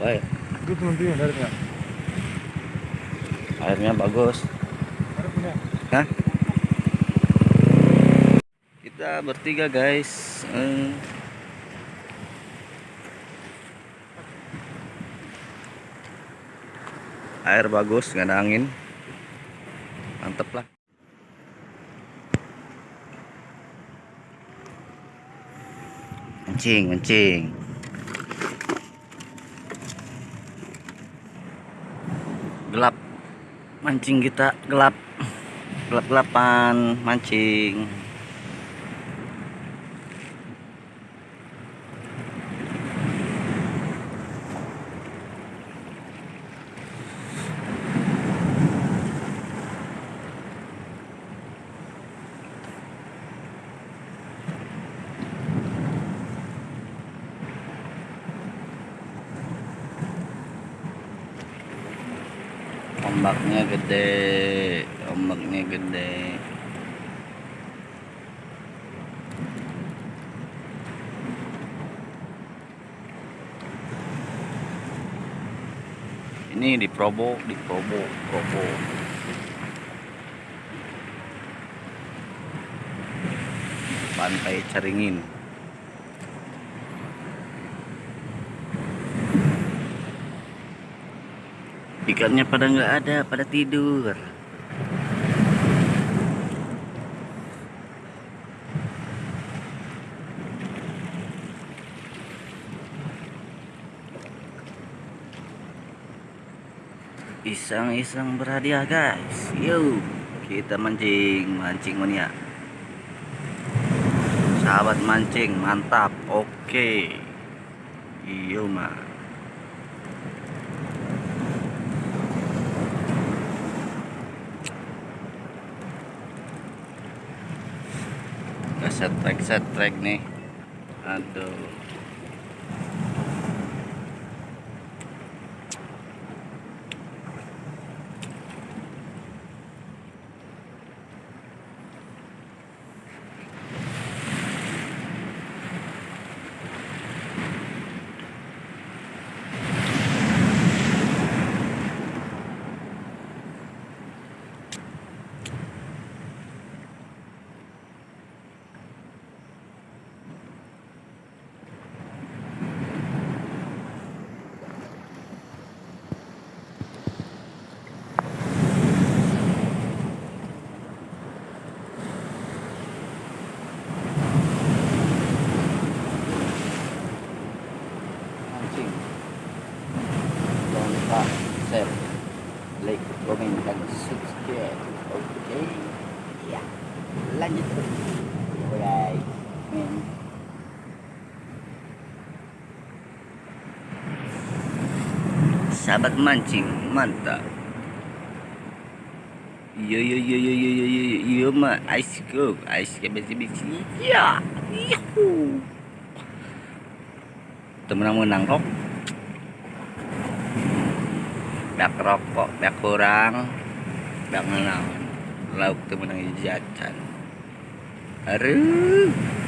baik Itu airnya. airnya bagus. Hah? kita bertiga guys Eh. air bagus nggak ada angin mantep lah mancing mancing mancing kita gelap. Gelap gelapan mancing ombaknya gede ombaknya gede. Ini di Probo di Probo Probo. Pantai Caringin ikannya pada nggak ada pada tidur. Iseng-iseng berhadiah guys. Yuk kita mancing mancing mania. Sahabat mancing mantap. Oke. Iyo mah set track set track nih. Aduh komen dan subscribe. Oke ya. Lanjut. Alright. Sahabat mancing mantap. Yo yo yo yo yo yo yo yo mah ice go ice ke besi besi ya. Yuhu temenang menang kok dak rokok dak kurang dak menawan lauk temen yang jajan aduh.